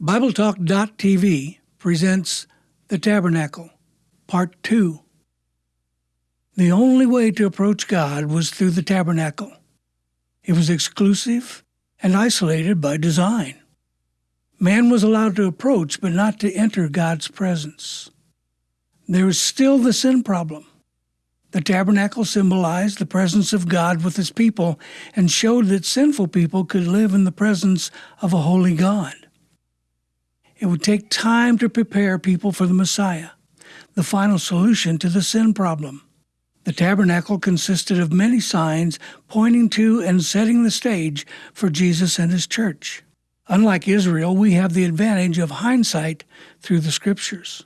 BibleTalk.tv presents The Tabernacle, Part 2. The only way to approach God was through the tabernacle. It was exclusive and isolated by design. Man was allowed to approach, but not to enter God's presence. There is still the sin problem. The tabernacle symbolized the presence of God with his people and showed that sinful people could live in the presence of a holy God. It would take time to prepare people for the Messiah, the final solution to the sin problem. The tabernacle consisted of many signs pointing to and setting the stage for Jesus and his church. Unlike Israel, we have the advantage of hindsight through the scriptures.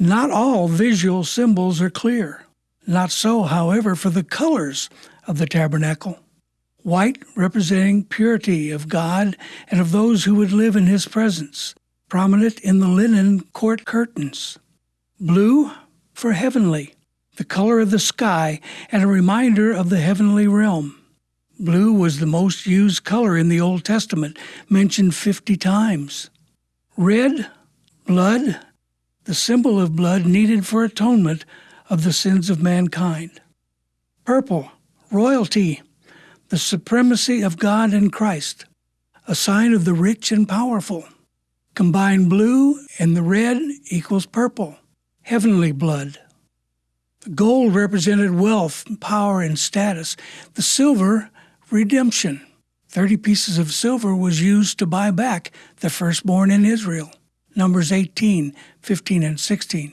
Not all visual symbols are clear. Not so, however, for the colors of the tabernacle. White representing purity of God and of those who would live in his presence, prominent in the linen court curtains. Blue for heavenly, the color of the sky and a reminder of the heavenly realm. Blue was the most used color in the Old Testament, mentioned 50 times. Red, blood, the symbol of blood needed for atonement of the sins of mankind. Purple, royalty, the supremacy of God in Christ, a sign of the rich and powerful. Combine blue and the red equals purple, heavenly blood. The gold represented wealth, power, and status. The silver, redemption. Thirty pieces of silver was used to buy back the firstborn in Israel. Numbers 18, 15, and 16.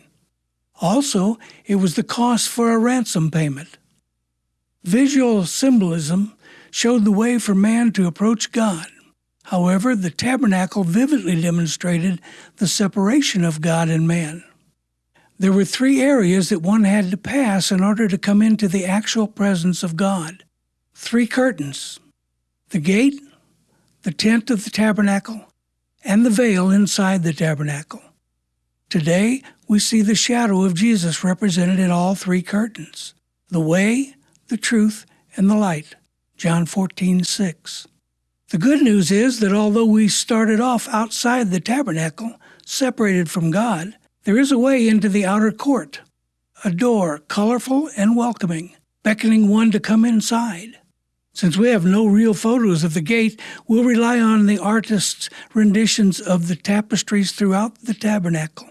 Also, it was the cost for a ransom payment. Visual symbolism showed the way for man to approach God. However, the tabernacle vividly demonstrated the separation of God and man. There were three areas that one had to pass in order to come into the actual presence of God. Three curtains the gate, the tent of the tabernacle, and the veil inside the tabernacle. Today, we see the shadow of Jesus represented in all three curtains the way, the truth, and the light. John 14, 6. The good news is that although we started off outside the tabernacle, separated from God, there is a way into the outer court, a door colorful and welcoming, beckoning one to come inside. Since we have no real photos of the gate, we'll rely on the artist's renditions of the tapestries throughout the tabernacle.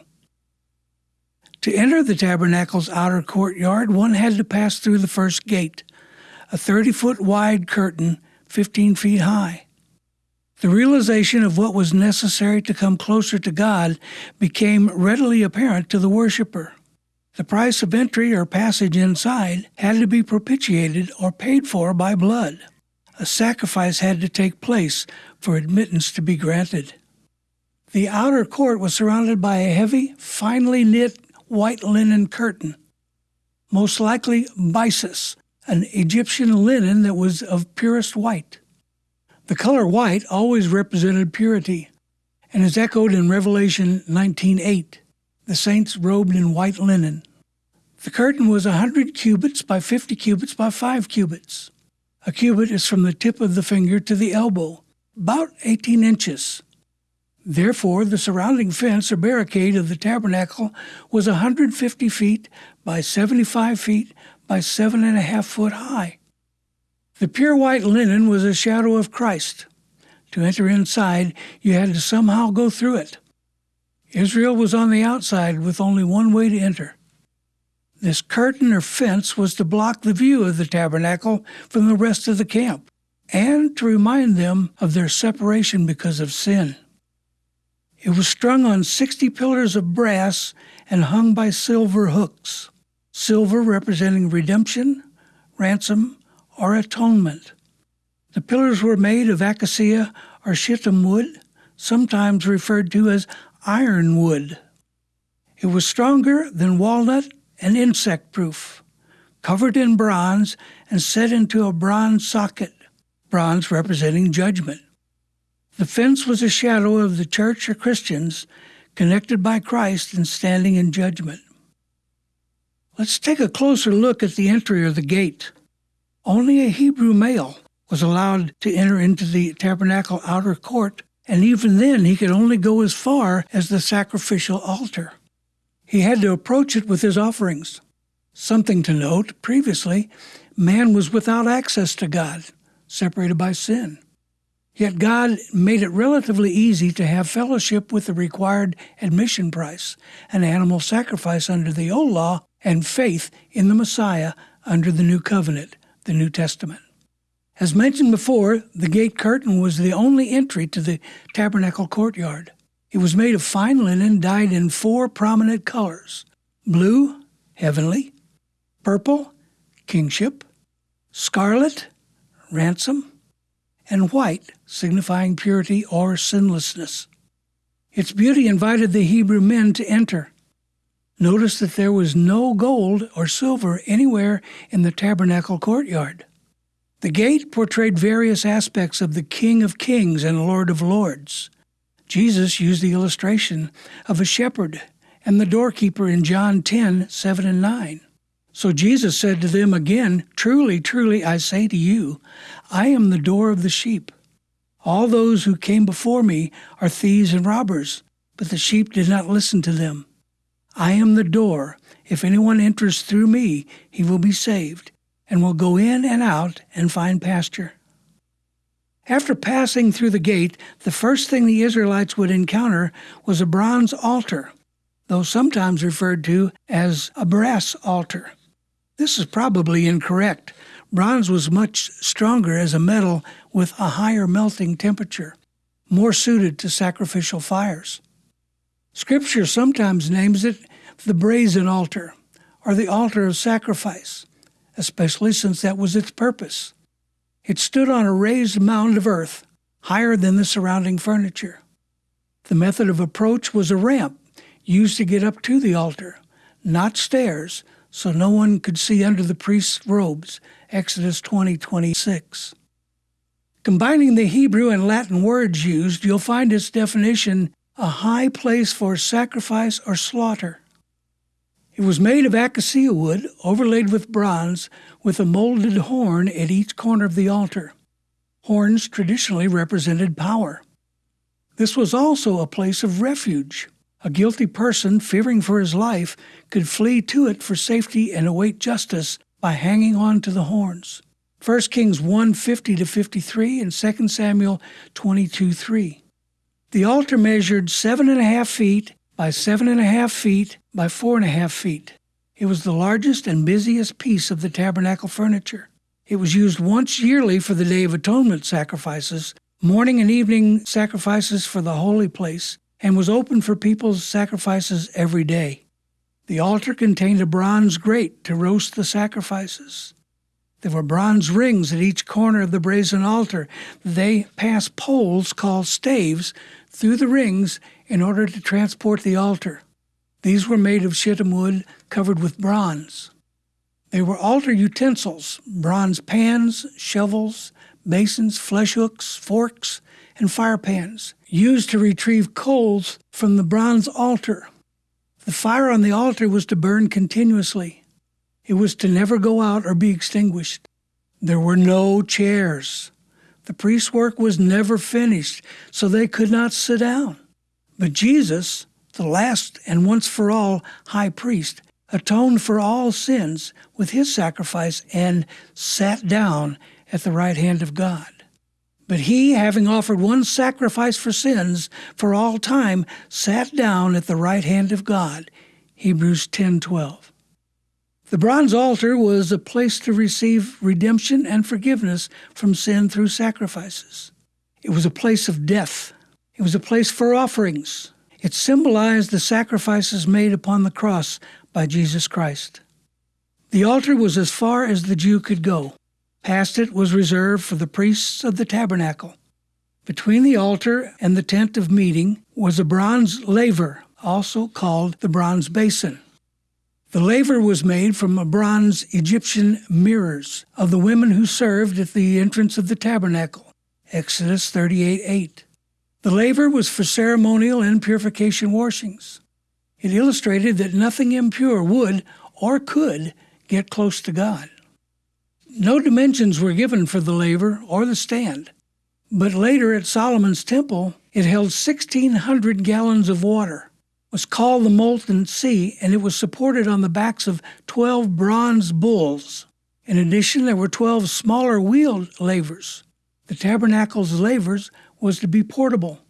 To enter the tabernacle's outer courtyard, one had to pass through the first gate, a 30 foot wide curtain, 15 feet high. The realization of what was necessary to come closer to God became readily apparent to the worshiper. The price of entry or passage inside had to be propitiated or paid for by blood. A sacrifice had to take place for admittance to be granted. The outer court was surrounded by a heavy, finely knit white linen curtain, most likely byssus, an Egyptian linen that was of purest white. The color white always represented purity and is echoed in Revelation 19:8, the saints robed in white linen. The curtain was a 100 cubits by 50 cubits by 5 cubits. A cubit is from the tip of the finger to the elbow, about 18 inches. Therefore, the surrounding fence or barricade of the tabernacle was 150 feet by 75 feet by seven and a half foot high. The pure white linen was a shadow of Christ. To enter inside, you had to somehow go through it. Israel was on the outside with only one way to enter. This curtain or fence was to block the view of the tabernacle from the rest of the camp and to remind them of their separation because of sin. It was strung on 60 pillars of brass and hung by silver hooks silver representing redemption, ransom, or atonement. The pillars were made of acacia or shittim wood, sometimes referred to as ironwood. It was stronger than walnut and insect proof, covered in bronze and set into a bronze socket, bronze representing judgment. The fence was a shadow of the church or Christians connected by Christ and standing in judgment. Let's take a closer look at the entry or the gate. Only a Hebrew male was allowed to enter into the tabernacle outer court and even then he could only go as far as the sacrificial altar. He had to approach it with his offerings. Something to note previously, man was without access to God, separated by sin. Yet God made it relatively easy to have fellowship with the required admission price, an animal sacrifice under the old law, and faith in the Messiah under the new covenant, the New Testament. As mentioned before, the gate curtain was the only entry to the tabernacle courtyard. It was made of fine linen dyed in four prominent colors blue, heavenly, purple, kingship, scarlet, ransom, and white, signifying purity or sinlessness. Its beauty invited the Hebrew men to enter. Notice that there was no gold or silver anywhere in the tabernacle courtyard. The gate portrayed various aspects of the King of Kings and Lord of Lords. Jesus used the illustration of a shepherd and the doorkeeper in John 10 7 and 9. So Jesus said to them again, Truly, truly, I say to you, I am the door of the sheep. All those who came before me are thieves and robbers, but the sheep did not listen to them. I am the door. If anyone enters through me, he will be saved and will go in and out and find pasture. After passing through the gate, the first thing the Israelites would encounter was a bronze altar, though sometimes referred to as a brass altar. This is probably incorrect. Bronze was much stronger as a metal with a higher melting temperature, more suited to sacrificial fires. Scripture sometimes names it the brazen altar or the altar of sacrifice especially since that was its purpose. It stood on a raised mound of earth, higher than the surrounding furniture. The method of approach was a ramp used to get up to the altar, not stairs, so no one could see under the priest's robes. Exodus 20 26. Combining the Hebrew and Latin words used, you'll find its definition a high place for sacrifice or slaughter. It was made of acacia wood, overlaid with bronze, with a molded horn at each corner of the altar. Horns traditionally represented power. This was also a place of refuge. A guilty person, fearing for his life, could flee to it for safety and await justice by hanging on to the horns. 1 Kings 1 50 to 53 and 2 Samuel 22 3. The altar measured seven and a half feet by seven and a half feet by four and a half feet. It was the largest and busiest piece of the tabernacle furniture. It was used once yearly for the Day of Atonement sacrifices, morning and evening sacrifices for the holy place, and was open for people's sacrifices every day. The altar contained a bronze grate to roast the sacrifices. There were bronze rings at each corner of the brazen altar. They passed poles called staves through the rings in order to transport the altar. These were made of shittim wood covered with bronze. They were altar utensils bronze pans, shovels, basins, flesh hooks, forks, and fire pans, used to retrieve coals from the bronze altar. The fire on the altar was to burn continuously. It was to never go out or be extinguished. There were no chairs. The priest's work was never finished, so they could not sit down. But Jesus, the last and once for all high priest, atoned for all sins with his sacrifice and sat down at the right hand of God. But he, having offered one sacrifice for sins for all time, sat down at the right hand of God. Hebrews 10:12. The bronze altar was a place to receive redemption and forgiveness from sin through sacrifices. It was a place of death it was a place for offerings. It symbolized the sacrifices made upon the cross by Jesus Christ. The altar was as far as the Jew could go. Past it was reserved for the priests of the tabernacle. Between the altar and the tent of meeting was a bronze laver, also called the bronze basin. The laver was made from bronze Egyptian mirrors of the women who served at the entrance of the tabernacle. Exodus 38 8. The laver was for ceremonial and purification washings. It illustrated that nothing impure would or could get close to God. No dimensions were given for the laver or the stand, but later at Solomon's temple, It held 1,600 gallons of water, was called the Molten Sea, and it was supported on the backs of 12 bronze bulls. In addition, there were 12 smaller wheeled lavers. The tabernacle's lavers was to be portable,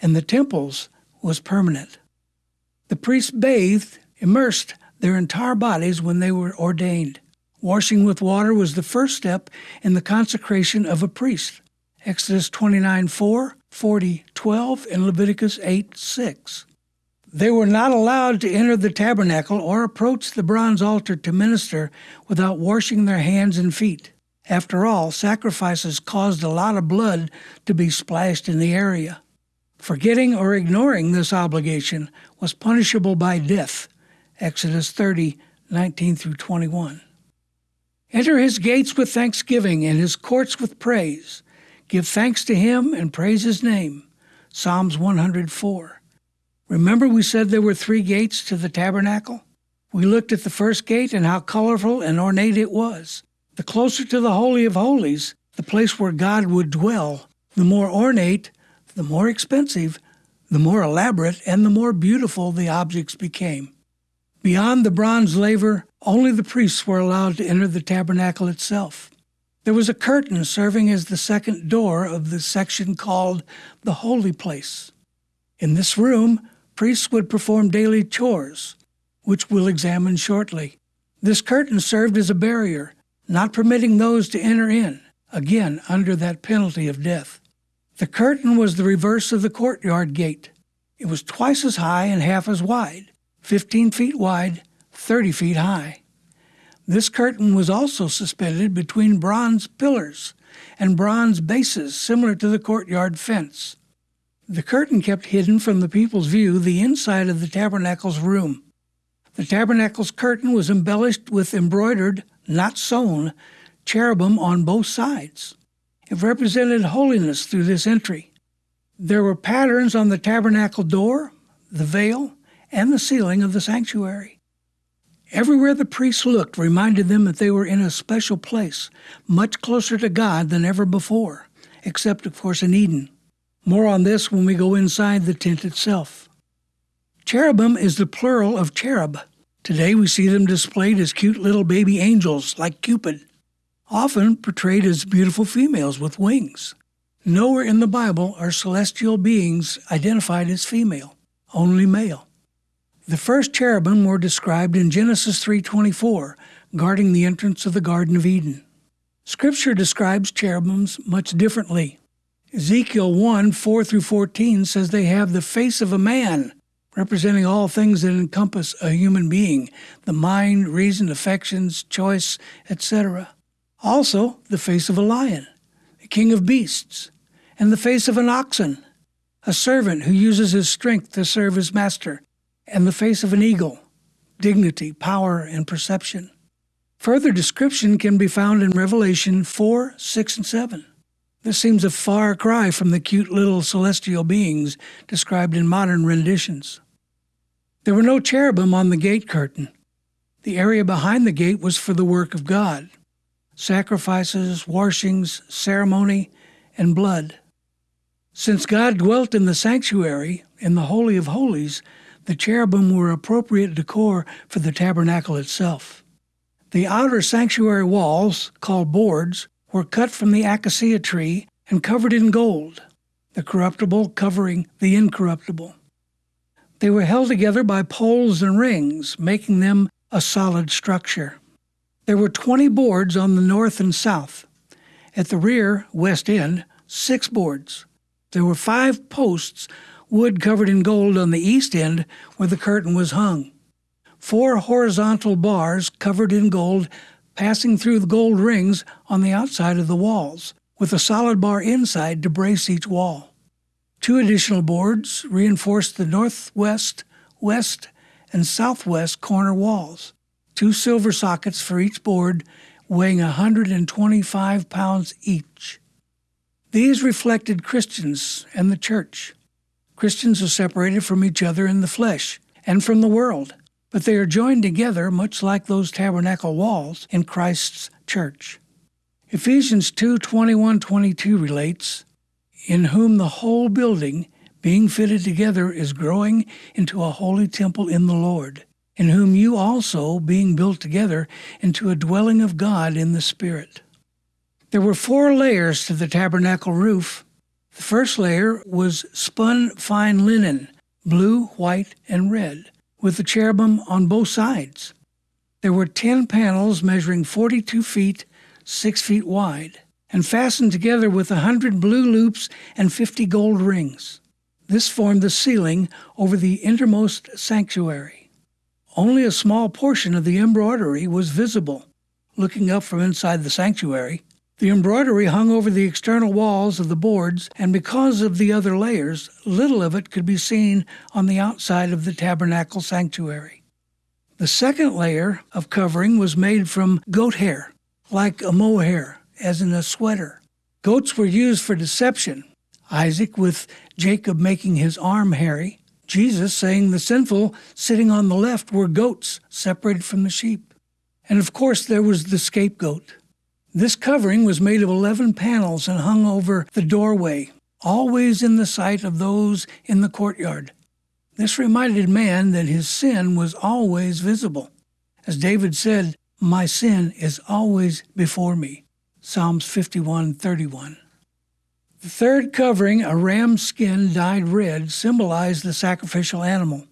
and the temple's was permanent. The priests bathed, immersed their entire bodies when they were ordained. Washing with water was the first step in the consecration of a priest. Exodus 29 4, 40 12, and Leviticus 8 6. They were not allowed to enter the tabernacle or approach the bronze altar to minister without washing their hands and feet. After all, sacrifices caused a lot of blood to be splashed in the area. Forgetting or ignoring this obligation was punishable by death. Exodus 30 19 through 21. Enter his gates with thanksgiving and his courts with praise. Give thanks to him and praise his name. Psalms 104. Remember, we said there were three gates to the tabernacle? We looked at the first gate and how colorful and ornate it was. The closer to the Holy of Holies, the place where God would dwell, the more ornate, the more expensive, the more elaborate, and the more beautiful the objects became. Beyond the bronze laver, only the priests were allowed to enter the tabernacle itself. There was a curtain serving as the second door of the section called the Holy Place. In this room, priests would perform daily chores, which we'll examine shortly. This curtain served as a barrier, not permitting those to enter in, again under that penalty of death. The curtain was the reverse of the courtyard gate. It was twice as high and half as wide, 15 feet wide, 30 feet high. This curtain was also suspended between bronze pillars and bronze bases similar to the courtyard fence. The curtain kept hidden from the people's view the inside of the tabernacle's room. The tabernacle's curtain was embellished with embroidered, not sewn, cherubim on both sides. It represented holiness through this entry. There were patterns on the tabernacle door, the veil, and the ceiling of the sanctuary. Everywhere the priests looked reminded them that they were in a special place, much closer to God than ever before, except, of course, in Eden. More on this when we go inside the tent itself. Cherubim is the plural of cherub. Today we see them displayed as cute little baby angels like Cupid, often portrayed as beautiful females with wings. Nowhere in the Bible are celestial beings identified as female, only male. The first cherubim were described in Genesis 3:24, guarding the entrance of the Garden of Eden. Scripture describes cherubims much differently. Ezekiel 1 4 through 14 says they have the face of a man, representing all things that encompass a human being the mind, reason, affections, choice, etc. Also, the face of a lion, the king of beasts, and the face of an oxen, a servant who uses his strength to serve his master, and the face of an eagle, dignity, power, and perception. Further description can be found in Revelation 4 6 and 7. This seems a far cry from the cute little celestial beings described in modern renditions. There were no cherubim on the gate curtain. The area behind the gate was for the work of God sacrifices, washings, ceremony, and blood. Since God dwelt in the sanctuary, in the Holy of Holies, the cherubim were appropriate decor for the tabernacle itself. The outer sanctuary walls, called boards, were cut from the acacia tree and covered in gold, the corruptible covering the incorruptible. They were held together by poles and rings, making them a solid structure. There were 20 boards on the north and south. At the rear, west end, six boards. There were five posts, wood covered in gold on the east end where the curtain was hung. Four horizontal bars covered in gold passing through the gold rings on the outside of the walls, with a solid bar inside to brace each wall. Two additional boards reinforced the northwest, west, and southwest corner walls. Two silver sockets for each board, weighing 125 pounds each. These reflected Christians and the church. Christians are separated from each other in the flesh and from the world but they are joined together much like those tabernacle walls in Christ's church. Ephesians 2 21 22 relates, in whom the whole building, being fitted together, is growing into a holy temple in the Lord, in whom you also, being built together into a dwelling of God in the Spirit. There were four layers to the tabernacle roof. The first layer was spun fine linen, blue, white, and red, with the cherubim on both sides. There were ten panels measuring 42 feet, 6 feet wide, and fastened together with a 100 blue loops and 50 gold rings. This formed the ceiling over the innermost sanctuary. Only a small portion of the embroidery was visible. Looking up from inside the sanctuary, the embroidery hung over the external walls of the boards, and because of the other layers, little of it could be seen on the outside of the tabernacle sanctuary. The second layer of covering was made from goat hair, like a mohair, as in a sweater. Goats were used for deception, Isaac with Jacob making his arm hairy, Jesus saying the sinful sitting on the left were goats separated from the sheep. And of course, there was the scapegoat. This covering was made of 11 panels and hung over the doorway, always in the sight of those in the courtyard. This reminded man that his sin was always visible. As David said, My sin is always before me. Psalms 51:31. The third covering, a ram's skin dyed red, symbolized the sacrificial animal.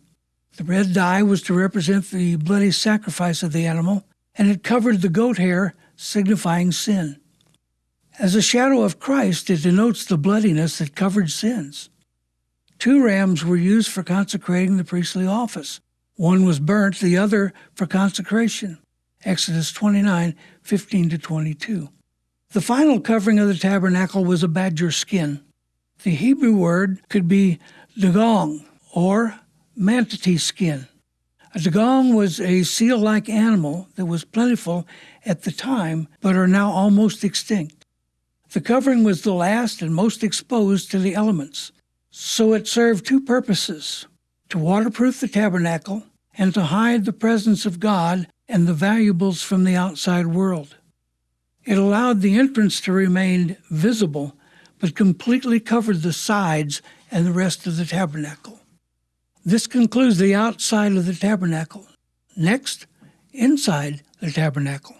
The red dye was to represent the bloody sacrifice of the animal, and it covered the goat hair signifying sin. As a shadow of Christ, it denotes the bloodiness that covered sins. Two rams were used for consecrating the priestly office. One was burnt, the other for consecration. Exodus 29 15 to 22. The final covering of the tabernacle was a badger skin. The Hebrew word could be dugong or manatee skin. A dugong was a seal like animal that was plentiful at the time, but are now almost extinct. The covering was the last and most exposed to the elements, so it served two purposes to waterproof the tabernacle and to hide the presence of God and the valuables from the outside world. It allowed the entrance to remain visible, but completely covered the sides and the rest of the tabernacle. This concludes the outside of the tabernacle. Next, inside the tabernacle.